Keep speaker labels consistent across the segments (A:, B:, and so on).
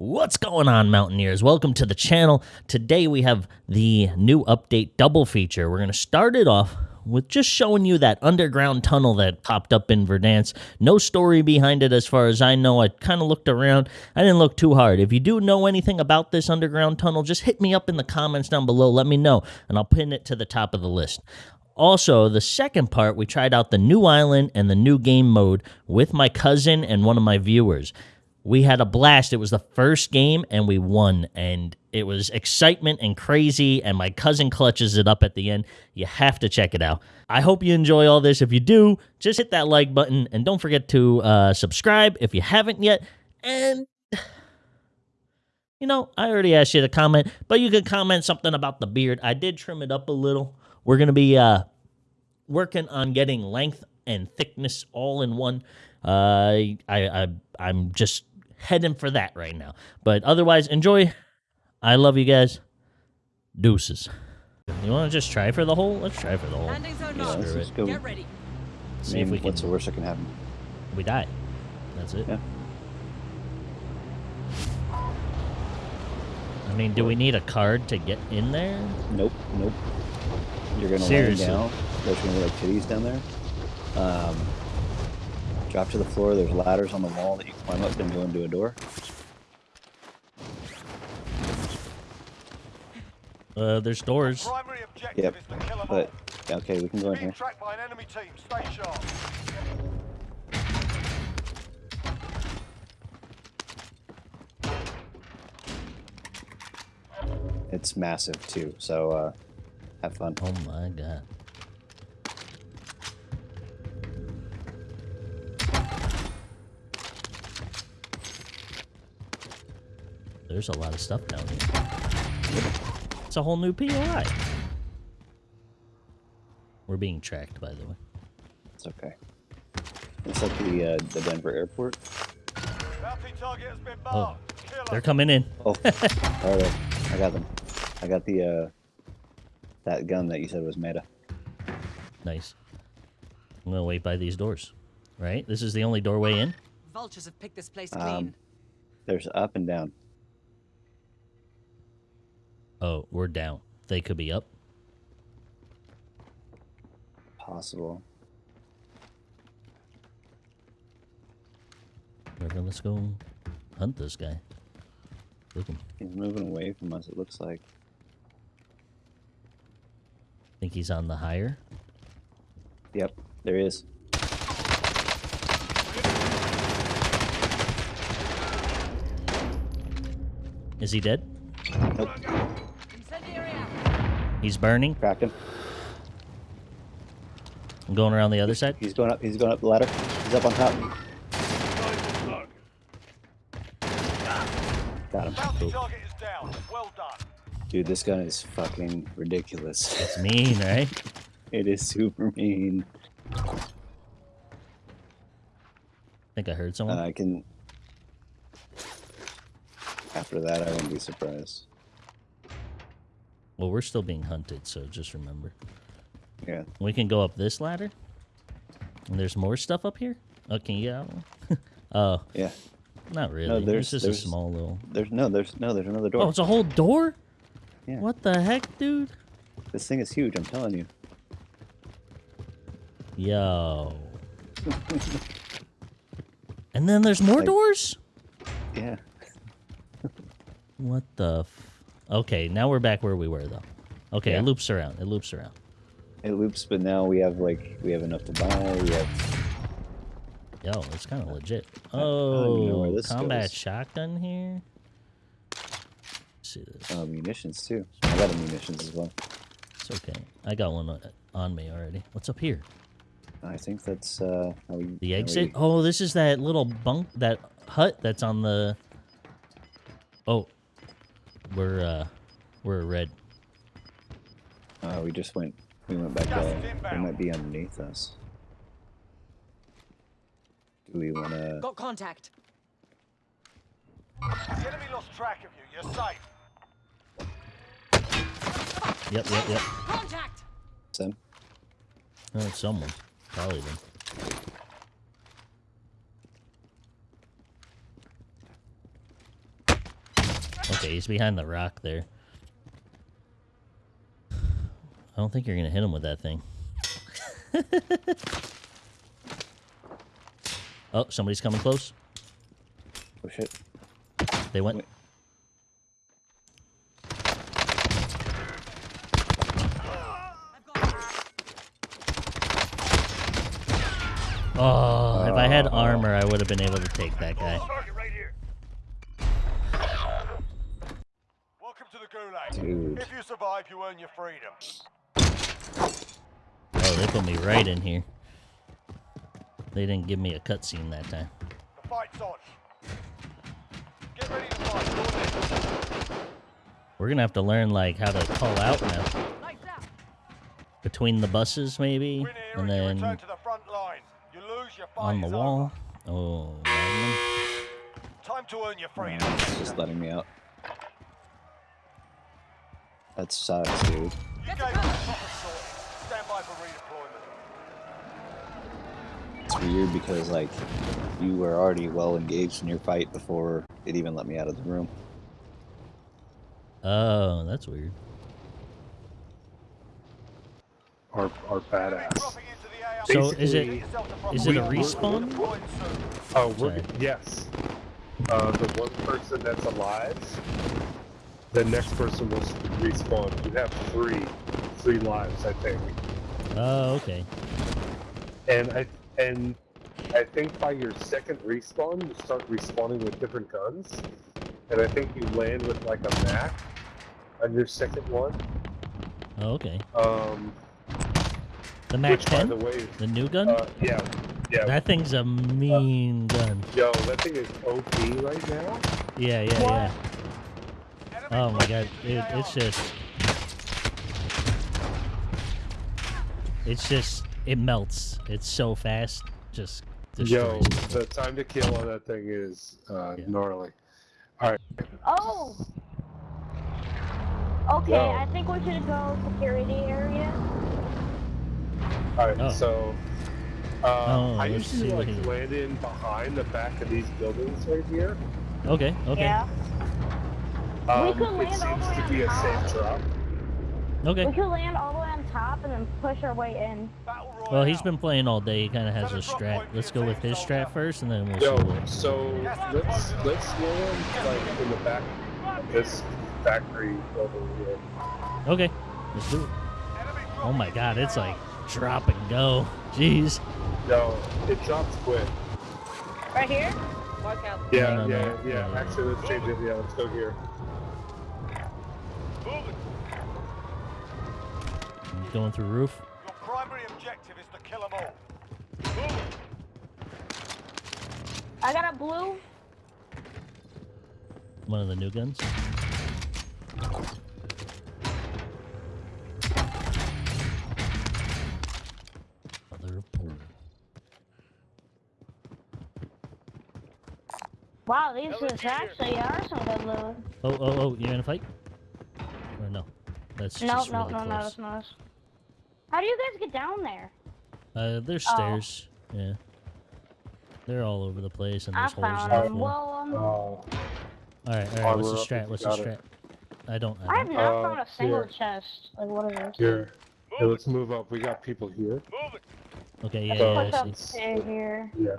A: What's going on, Mountaineers? Welcome to the channel. Today we have the new update double feature. We're going to start it off with just showing you that underground tunnel that popped up in Verdansk. No story behind it as far as I know. I kind of looked around. I didn't look too hard. If you do know anything about this underground tunnel, just hit me up in the comments down below. Let me know, and I'll pin it to the top of the list. Also, the second part, we tried out the new island and the new game mode with my cousin and one of my viewers. We had a blast. It was the first game and we won. And it was excitement and crazy. And my cousin clutches it up at the end. You have to check it out. I hope you enjoy all this. If you do, just hit that like button and don't forget to uh, subscribe if you haven't yet. And you know, I already asked you to comment, but you can comment something about the beard. I did trim it up a little. We're going to be uh, working on getting length and thickness all in one. Uh, I, I, I'm just heading for that right now. But otherwise, enjoy. I love you guys. Deuces. You want to just try for the hole? Let's try for the hole.
B: Landing zone
C: Yeah,
B: locked.
C: let's just go.
B: Get ready.
A: See
C: I
A: if
C: mean,
A: we can.
C: What's the worst that can happen?
A: We die. That's it.
C: Yeah.
A: I mean, do we need a card to get in there?
C: Nope, nope. You're gonna
A: Seriously.
C: land down. There's gonna be like titties down there. Um, drop to the floor. There's ladders on the wall that you can climb up and go into a door.
A: Uh, there's doors.
D: Primary objective
C: Yep.
D: is to kill them
C: But
D: all.
C: okay, we can go in here.
D: by an enemy team. Stay sharp.
C: It's massive too, so uh, have fun.
A: Oh my god. There's a lot of stuff down here. It's a whole new POI. We're being tracked, by the way.
C: It's okay. It's like the uh, the Denver airport.
D: Bounty target has been
A: Oh,
D: marked. Kill
A: they're coming in.
C: Oh, all right, I got them. I got the uh, that gun that you said was meta.
A: Nice. I'm gonna wait by these doors. Right? This is the only doorway in?
B: Vultures have picked this place
C: Um,
B: clean.
C: There's up and down.
A: Oh, we're down. They could be up.
C: Possible.
A: Whatever, let's go hunt this guy. Look him.
C: He's moving away from us. It looks like.
A: Think he's on the higher?
C: Yep, there he is.
A: Is he dead?
C: Nope.
A: He's burning.
C: cracked him.
A: I'm going around the other side.
C: He's going up. He's going up the ladder. He's up on top. Got him.
D: Bounty target is down. Well done.
C: Dude, this gun is fucking ridiculous.
A: It's mean, right?
C: It is super mean.
A: I think I heard
C: Uh,
A: someone.
C: I can. After that, I wouldn't be surprised.
A: Well, we're still being hunted, so just remember.
C: Yeah.
A: We can go up this ladder. And there's more stuff up here? Oh, can you get out? oh,
C: Yeah.
A: not really.
C: there's-
A: it's just
C: there's-
A: a small little.
C: There's no. There's no. There's another door.
A: Oh, it's a whole door?
C: Yeah.
A: What the heck, dude?
C: This thing is huge. I'm telling you.
A: Yo. and then there's more
C: Like-
A: doors?
C: Yeah.
A: What the f- Okay, now we're back where we were, though. Okay,
C: Yeah.
A: it loops around. It loops around.
C: It loops, but now we have like we have enough to buy. We have.
A: Yo, it's kind of legit.
C: I don't know where
A: Oh,
C: this
A: combat
C: goes.
A: shotgun here. Let's see this.
C: Uh, munitions too. I got a munitions as well.
A: It's okay. I got one on, on me already. What's up here?
C: I think that's uh, how we.
A: The exit?
C: we-
A: Oh, this is that little bunk, that hut that's on the. Oh, we're uh, we're red.
C: Uh, we just went. We went back.
D: Gas
C: Uh, they might be underneath us. Do we want to?
B: Got contact.
D: The enemy lost track of you. You're safe.
A: Yep, yep, yep.
B: Contact.
C: Sam?
A: Oh, it's someone. Probably them. Okay, he's behind the rock there. I don't think you're gonna hit him with that thing. oh, somebody's coming close.
C: Oh shit.
A: They went.
C: Wait.
A: Oh, if I had uh. armor, I would have been able to take that guy.
D: The Gulag.
C: Dude.
D: If you survive, you earn your freedom.
A: Oh, they put me right in here. They didn't give me a cutscene that time.
D: The fight's on. Get ready to fight. You're.
A: We're gonna have to learn like how to call out now. Between the buses, maybe, and
D: and you return
A: then
D: to the front line. You lose, your
A: on the
D: is
A: wall. Oh, Magnum.
D: Time to earn your freedom.
C: It's just letting me out. That sucks, dude.
D: You
B: Get
D: gave
B: the
D: us
B: gun.
D: the proper sorting. Stand by for redeployment.
C: It's weird because like you were already well engaged in your fight before it even let me out of the room.
A: Oh, that's weird.
E: are are badass.
D: dropping into the AR.
A: So is
E: Basically-
A: it
D: Get yourself to front
A: is it a respawn?
E: Oh, we're yes. Uh, the one person that's alive, the next person will respawn. You have three, three lives, I think.
A: Oh, okay.
E: And I and I think by your second respawn, you start respawning with different guns. And I think you land with like a Mac on your second one.
A: Oh, okay.
E: Um,
A: The Mac
E: which, by the
A: 10,
E: way,
A: the new gun.
E: uh, yeah, yeah.
A: that thing's a mean gun.
E: Yo, that thing is OP right now.
A: Yeah, yeah, yeah.
D: Enemy
A: Oh my god, it, it's just, it's just, it melts. It's so fast, just
E: Yo, the time to kill on that thing is uh,
A: Yeah.
E: gnarly. Alright.
F: Oh. Okay,
E: Yo.
F: I think we should go security area.
E: All right,
A: Oh.
E: so uh,
A: Oh,
E: I
A: let's
E: usually
A: see
E: like
A: he-
E: land in behind the back of these buildings right here.
A: Okay, okay,
F: Yeah.
E: Um,
F: could
E: it
F: land all
E: seems
F: the
E: to
F: way
E: be a
F: on top.
E: safe drop. Okay.
F: We
A: okay.
F: could land all the way on top and then push our way in.
A: Well, he's been playing all day. He kind of has a strat. Let's go with his strat first, and then we'll see
E: Yo,
A: what.
E: so let's let's land like in the back of this factory building here.
A: Okay, let's do it. Oh my god, it's like drop and go. Jeez.
E: No, it drops quick.
F: Right here?
B: Mark out.
E: Yeah,
A: No, no,
E: yeah,
A: no.
E: yeah. Actually, let's change it. Yeah, let's go here.
A: Going through roof.
D: Your primary objective is to kill them all.
F: I got a blue.
A: One of the new guns. Mother pool.
F: Wow, these is actually are some good loot.
A: Oh, oh, oh! You in a fight? Or no? That's
F: No,
A: just
F: no,
A: really
F: no, no,
A: close.
F: it's not. How do you guys get down there?
A: Uh, there's
F: Oh.
A: stairs. Yeah. They're all over the place, and
F: I
A: there's holes in
F: found
A: the
F: them.
A: floor.
F: Well, um,
E: Oh,
A: All right, all right. What's the strat? What's the strat? I don't.
F: I
A: I
F: have
A: don't.
E: Uh,
F: found a single
E: here.
F: chest. Like, what is this?
E: here. Hey, let's move up. We got people here.
D: Moving.
A: Okay, yeah,
F: Let's
A: yeah,
F: push
A: I
F: up
A: see.
F: to here.
E: Yeah.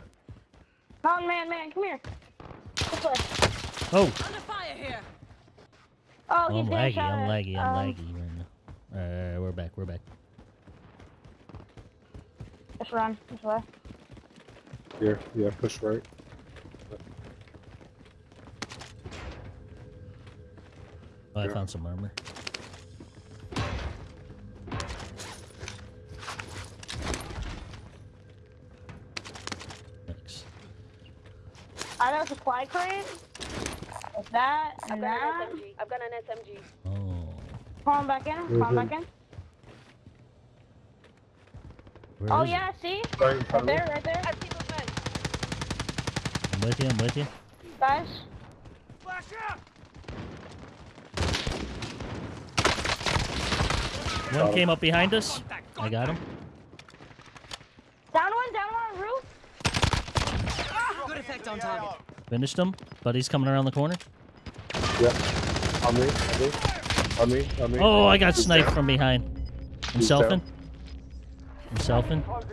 F: Mountain man, man, come here. This way.
A: Oh,
B: Under fire here.
F: Oh, he's
A: I'm laggy. I'm laggy. I'm
F: um,
A: laggy right now. All right, all right, we're back. We're back.
F: Just run this way.
E: Here. Yeah. Push right.
A: Oh, I
E: Yeah.
A: found some armor. Thanks.
F: I know supply crate. With that
G: I've got
F: that.
G: an SMG. I've got an SMG.
A: Oh,
F: Come on back in. Come on
E: Mhm.
F: back in.
A: Where
F: Oh
A: is it?
F: yeah, see?
E: Right
F: Right there, right there.
G: I see movement.
A: I'm with you. I'm with you.
F: Guys.
D: Flash out.
A: One came up behind us. I got him.
F: Down one, down one, roof.
B: Good effect on target.
A: Finished him, but he's coming around the corner.
E: Yep. On me, on me, on me, on me.
A: Oh, I got
E: He's
A: sniped from behind. I'm
E: He's
A: selfing.
E: Down.
A: I'm selfing.
D: Closing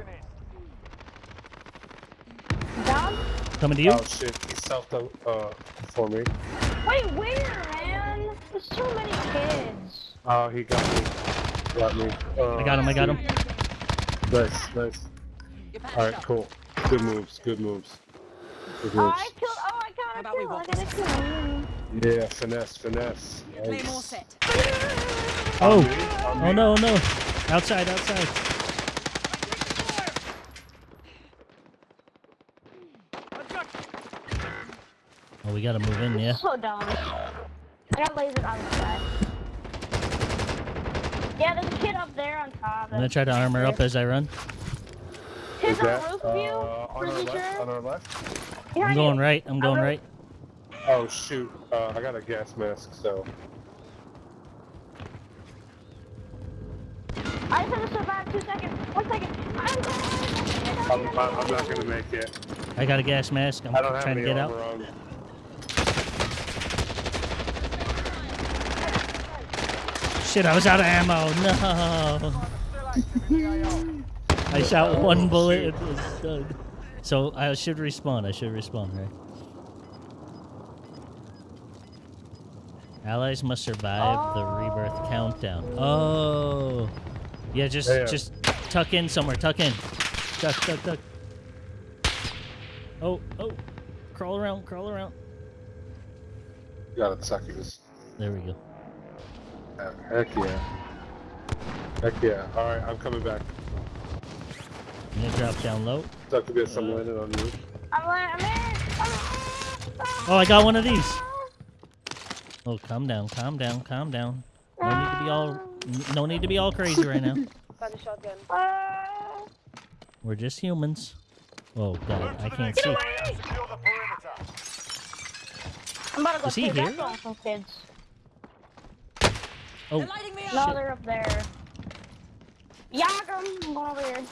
D: in.
F: Down?
A: Coming to you.
E: Oh shit, he selfed uh, for me.
F: Wait, where, man? There's so many kids.
E: Oh, he got me. Got me. Uh,
A: I got him. I got him.
E: Nice, nice. Alright, cool. Good moves, good moves. Good
F: Oh. I killed. Oh, I got
B: How
F: a
B: we
F: kill. I
B: walk
F: got a kill.
E: Yeah, finesse, finesse.
B: Claymore
E: Nice.
B: set.
A: Oh.
E: On me,
A: Oh no, no. Outside, outside. Oh, we gotta move in, yeah.
F: So dumb. I got lasered on the side. Yeah, there's a kid up there on top.
A: I'm gonna try to armor up as I run.
F: Kids
E: Is
F: on
E: that,
F: the roof
E: uh, on our left,
F: sure.
E: on our left?
A: I'm going
F: you.
A: right. I'm going right.
E: Oh shoot, uh, I got a gas mask, so.
F: I just had to survive two seconds. One second. I'm going.
E: I'm, I'm, I'm not gonna make it.
A: I got a gas mask. I'm
E: I don't have
A: trying to
E: any
A: get out.
E: on.
A: Shit, I was out of ammo. No.
D: Still active in the AO.
A: I shot
E: Oh,
A: one bullet. It was done. So I should respawn. I should respawn, right? Allies must survive the rebirth countdown. Oh. Yeah, just
E: Yeah.
A: just tuck in somewhere. Tuck in. Tuck, tuck, tuck. Oh, oh. Crawl around, crawl around.
E: Got it, suckers.
A: There we go.
E: Yeah, Heck yeah. Heck yeah. Alright, I'm coming back.
A: I'm gonna drop down low.
E: Succubus,
A: Uh,
E: I'm landing on you.
F: I'm like, I'm in.
A: Oh, I got one of these. Oh, calm down, calm down, calm down. No need to be all, no need to be all crazy right now.
B: Found a shotgun.
F: Uh,
A: We're just humans. Oh God, I can't
D: next
A: see.
D: area and secure the perimeter.
F: I'm about to go
A: Is he here?
F: that some kids.
A: Oh,
B: They're lighting me
F: No,
B: up.
F: they're up there. Yakum, I'm going over here.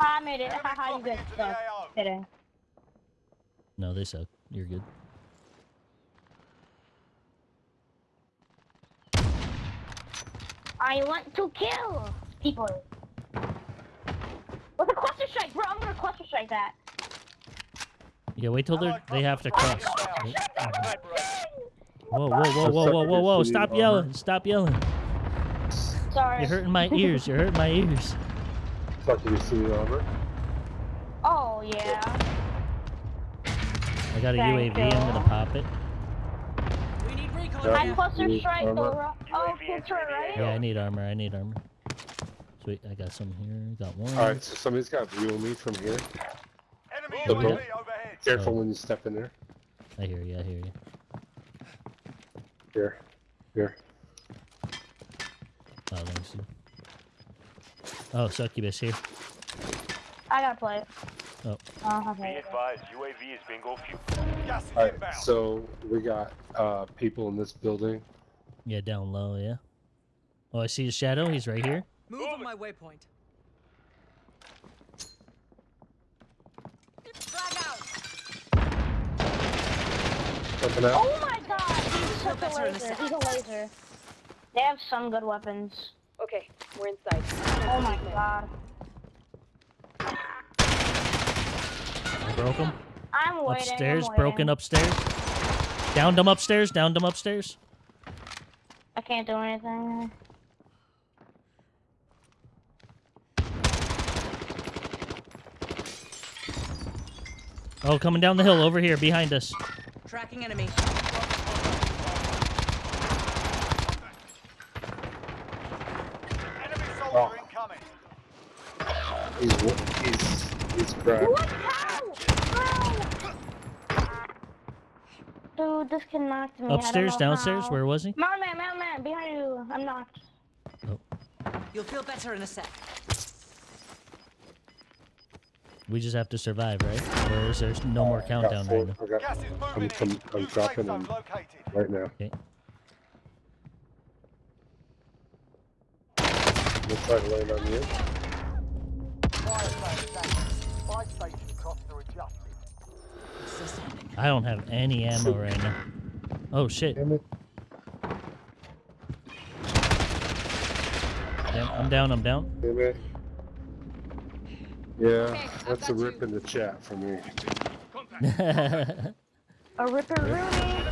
F: I made it.
D: Enemy
F: Haha, you
D: dropping
F: guys
D: into the
F: suck.
D: AO.
F: Kidding.
A: no, they suck. You're good.
F: I want to kill people. With a cluster strike, bro. I'm gonna cluster strike that.
A: Yeah, wait till they
D: Allied
A: they have to cross.
D: Cluster
A: Whoa, whoa, whoa, whoa, whoa, whoa, whoa! Stop yelling! Stop yelling!
F: Sorry.
A: You're hurting my ears. You're hurting my ears.
E: Succubus, see the armor.
F: Oh yeah.
A: I got a
F: Thank
A: UAV. I'm gonna pop it.
B: We need recon
F: I
B: here.
F: cluster
E: Need
F: strike the Oh, kill right?
A: Yeah, I need armor. I need armor. Sweet, I got some here. Got one.
E: Alright, so somebody's got view of me from here.
D: Enemy
E: The
D: UAV
E: boat.
D: overhead.
E: Careful
A: Oh.
E: when you step in there.
A: I hear you. I hear you.
E: Here. Here.
A: Oh, let me see. Oh, succubus here.
F: I gotta play it.
A: Oh.
F: Oh, okay.
G: advised, UAV is bingo fuel.
D: Gas is
E: Alright,
D: inbound.
E: so we got uh people in this building.
A: Yeah, down low. Yeah. Oh, I see his shadow. He's right here.
B: Move on my waypoint. Frag out.
E: Jumping out.
F: Oh my god, he's a
B: better in a
F: laser. He's a laser. They have some good weapons.
B: Okay, we're inside.
F: Oh my god.
A: I broke him.
F: I'm waiting.
A: Upstairs.
F: I'm
A: Broken
F: waiting.
A: upstairs. Downed him upstairs. Downed him upstairs.
F: I can't do anything.
A: Oh, coming down the hill over here behind us.
B: Tracking enemy.
D: Enemy
E: He's he's he's cracked.
F: What? How? Bro. Dude, this kid knocked me.
A: Upstairs, downstairs.
F: how.
A: Where was he?
F: Mountain man, mountain man, behind you. I'm knocked. Oh.
B: You'll feel better in a sec.
A: We just have to survive, right? Or is there no more countdown
E: four-
A: right now?
E: I got
D: Gas is moving
E: I'm- I'm dropping
D: zone
E: him. right now.
A: Okay.
E: We'll try to land on you.
A: I don't have any ammo right now. Oh shit.
E: Damn,
A: I'm down, I'm down.
E: Damn yeah,
B: okay,
E: that's a rip
B: you.
E: in the chat for me.
F: a ripper Rooney.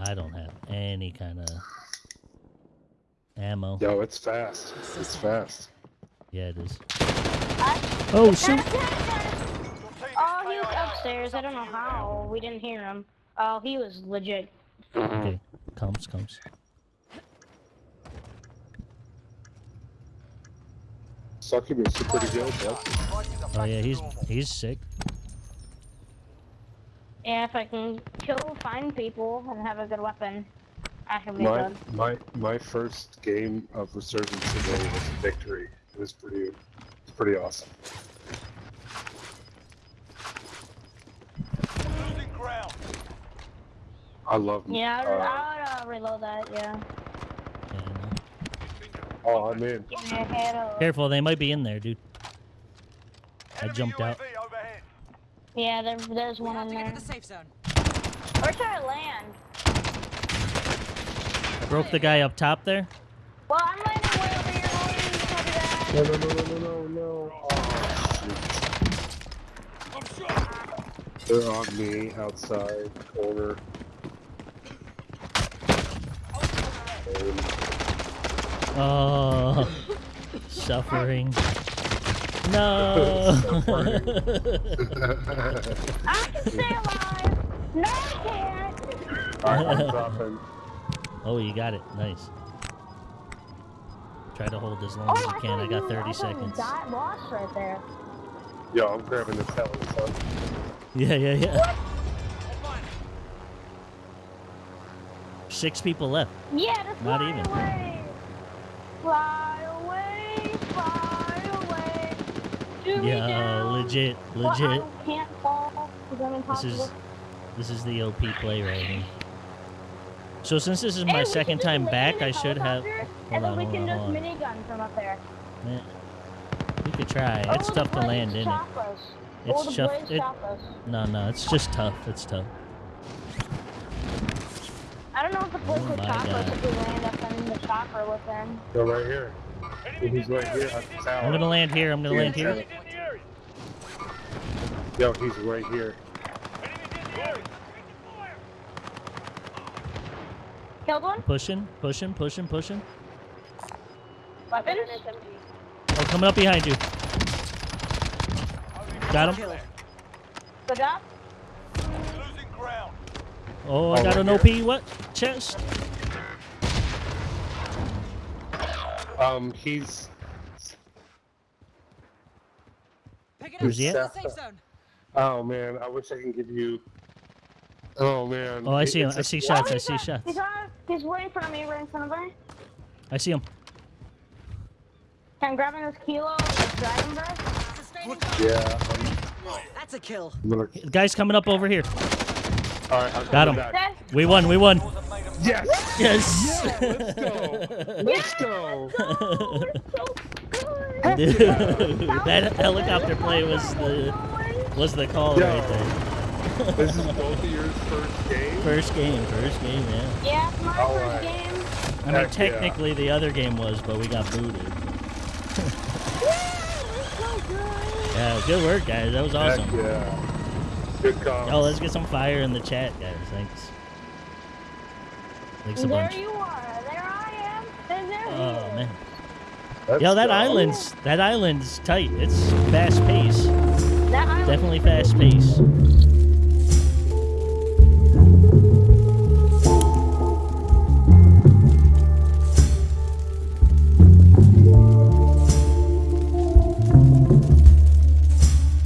A: I don't have any kind of ammo.
E: Yo, it's fast. It's fast.
A: Yeah, it is.
F: I,
A: Oh shoot!
D: Your team is
F: oh, he was upstairs. I don't know how. We didn't hear him. Oh, he was legit.
A: Okay, comes, comes.
E: Succubus is pretty good, bud.
A: Oh yeah, he's he's sick.
F: Yeah, if I can kill, find people, and have a good weapon, I can be
E: My
F: good.
E: my my first game of Resurgence today was a victory. It was pretty it's pretty awesome.
D: Losing ground.
E: I love
F: Yeah, I
E: uh,
F: would, I would uh, reload that. Yeah.
A: Yeah, I know.
E: Oh, I'm in.
F: Give me a head of.
A: Careful, they might be in there, dude. I jumped out.
F: Yeah, there, there's one
B: have
F: in
B: to get
F: there.
B: to the safe zone.
F: Where should I land?
A: I broke the guy up top there.
F: Well, I'm landing way
E: No, no, no, no, no, no, no. Oh, shoot. They're on me outside corner. And
A: Oh, suffering. No.
F: I can stay alive. No, I can't.
E: Alright, I'm dropping.
A: oh, you got it. Nice. Try to hold as long
F: Oh,
A: as you
F: I
A: can. I
F: thought
A: got
F: you-
A: 30
F: I thought you
A: seconds.
F: Got lost right there.
E: Yo, I'm grabbing this telly, son.
A: Yeah, yeah, yeah. Six people left.
F: Yeah, just
A: Not
F: fly
A: even.
F: away. Fly away, fly away. Shoot me
A: Yeah, uh,
F: down.
A: legit,
F: Well,
A: legit.
F: I can't fall
A: This is this is the OP play right here. So since this is my
F: we
A: second time back, I should have.
F: helicopter,
A: Hold
F: And then
A: on,
F: we
A: hold
F: can
A: on,
F: just
A: hold on.
F: minigun from up there.
A: We could try. Oh, it's
F: Oh,
A: tough to land
F: Blaze
A: in it.
F: us.
A: It's
F: oh, the
A: tough- it- No, no, it's just tough. It's tough.
F: I don't know if the Blaze
A: Oh
F: would
A: my
F: chop us if we land up in the chopper with them.
E: Go right here. He's right here at the.
A: I'm gonna land here. I'm gonna
E: Yeah,
A: land here.
E: Yo, he's right here.
F: Killed one?
A: Pushing, pushing, pushing, pushing.
F: Weapons?
A: Oh, coming up behind you. Got him.
F: Good job.
D: Losing ground.
A: Oh, I
E: Oh,
A: got
E: right
A: an
E: here.
A: OP. What? Chest.
E: Um, he's
B: Pick it up.
A: Where's he
E: at?
B: the safe zone.
E: Oh man, I wish I can give you. Oh man.
A: Oh, I see him. I see shots. I see shots.
F: He's on. He's right in front of me. Right in front of me.
A: I see him.
F: I'm grabbing this kilo of dragon breath.
E: Yeah, I'm,
B: That's a kill.
E: I'm.
A: The guy's coming up over here.
E: All right, I'm
A: Got him.
E: back.
A: We won. We won.
E: Yes.
A: Yes.
E: Let's go. Let's go.
F: We're so good.
A: Dude, that helicopter play was the was the call
E: Yo.
A: right there.
E: This is both of yours first game.
A: First game. First game. Yeah.
F: Yeah, it's my
E: All
F: first
E: right.
F: game.
A: I mean,
E: Heck yeah.
A: technically the other game was, but we got booted.
F: So good.
A: Yeah, good work, guys. That was
E: Heck
A: awesome.
E: yeah. Good call.
A: Oh, let's get some fire in the chat, guys. Thanks. Thanks a
F: There
A: bunch.
F: you are. There I am. And there he
A: Oh
F: is.
A: man.
E: Let's
A: Yo, that
E: go.
A: island's that island's tight. It's fast pace.
F: That island
A: Definitely fast pace.